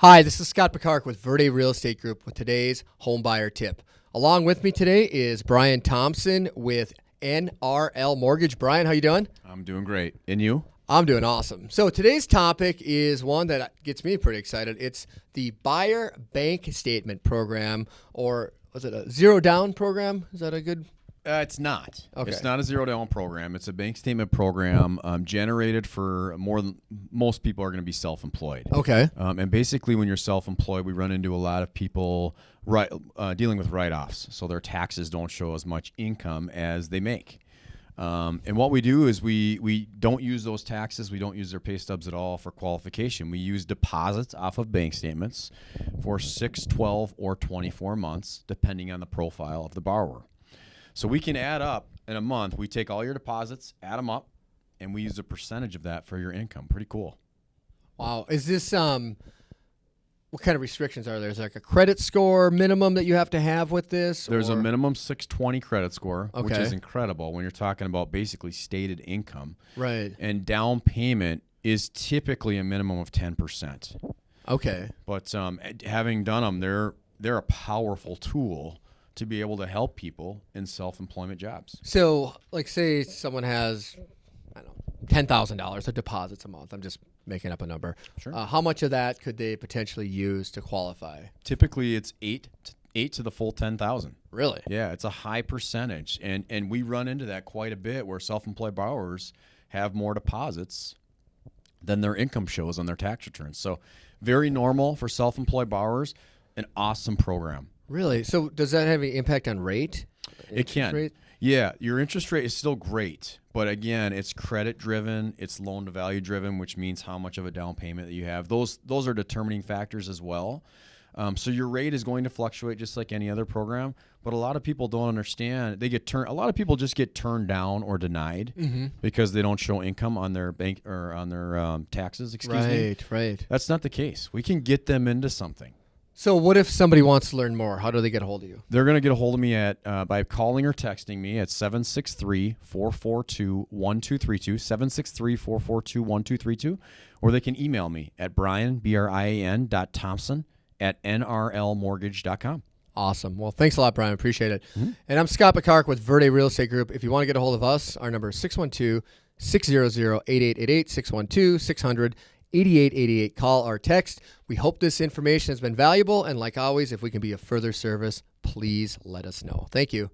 Hi, this is Scott Picard with Verde Real Estate Group with today's home buyer tip. Along with me today is Brian Thompson with NRL Mortgage. Brian, how you doing? I'm doing great. And you? I'm doing awesome. So today's topic is one that gets me pretty excited. It's the buyer bank statement program, or was it a zero down program? Is that a good? Uh, it's not. Okay. It's not a zero down program. It's a bank statement program um, generated for more than most people are going to be self employed. Okay. Um, and basically, when you're self employed, we run into a lot of people right, uh, dealing with write offs. So their taxes don't show as much income as they make. Um, and what we do is we we don't use those taxes. We don't use their pay stubs at all for qualification. We use deposits off of bank statements for 6, 12, or 24 months, depending on the profile of the borrower. So we can add up in a month. We take all your deposits, add them up, and we use a percentage of that for your income. Pretty cool. Wow. Is this um? What kind of restrictions are there? Is there like a credit score minimum that you have to have with this? There's a minimum 620 credit score, which is incredible when you're talking about basically stated income. Right. And down payment is typically a minimum of 10%. Okay. But um, having done them, they're they're a powerful tool to be able to help people in self-employment jobs. So, like, say someone has, I don't know, ten thousand dollars of deposits a month. I'm just making up a number. Sure. Uh, how much of that could they potentially use to qualify? Typically, it's eight to, eight to the full 10,000. Really? Yeah, it's a high percentage, and and we run into that quite a bit where self-employed borrowers have more deposits than their income shows on their tax returns. So, very normal for self-employed borrowers. An awesome program. Really? So, does that have any impact on rate? It Interest can. rate? Yeah, your interest rate is still great, but again, it's credit driven, it's loan to value driven, which means how much of a down payment that you have. Those those are determining factors as well. Um, so your rate is going to fluctuate just like any other program, but a lot of people don't understand. They get turned. A lot of people just get turned down or denied Mm-hmm. because they don't show income on their bank or on their um, taxes. Excuse me. Right. Right. That's not the case. We can get them into something. So, what if somebody wants to learn more? How do they get a hold of you? They're going to get a hold of me at uh, by calling or texting me at 763-442-1232, 763-442-1232, or they can email me at brian, B-R-I-A-N dot Thompson at nrlmortgage.com. Awesome. Well, thanks a lot, Brian. Appreciate it. Mm-hmm. And I'm Scott Picard with Verde Real Estate Group. If you want to get a hold of us, our number is 612 600 8888 612 600 8888. Call or text. We hope this information has been valuable. And like always, if we can be of further service, please let us know. Thank you.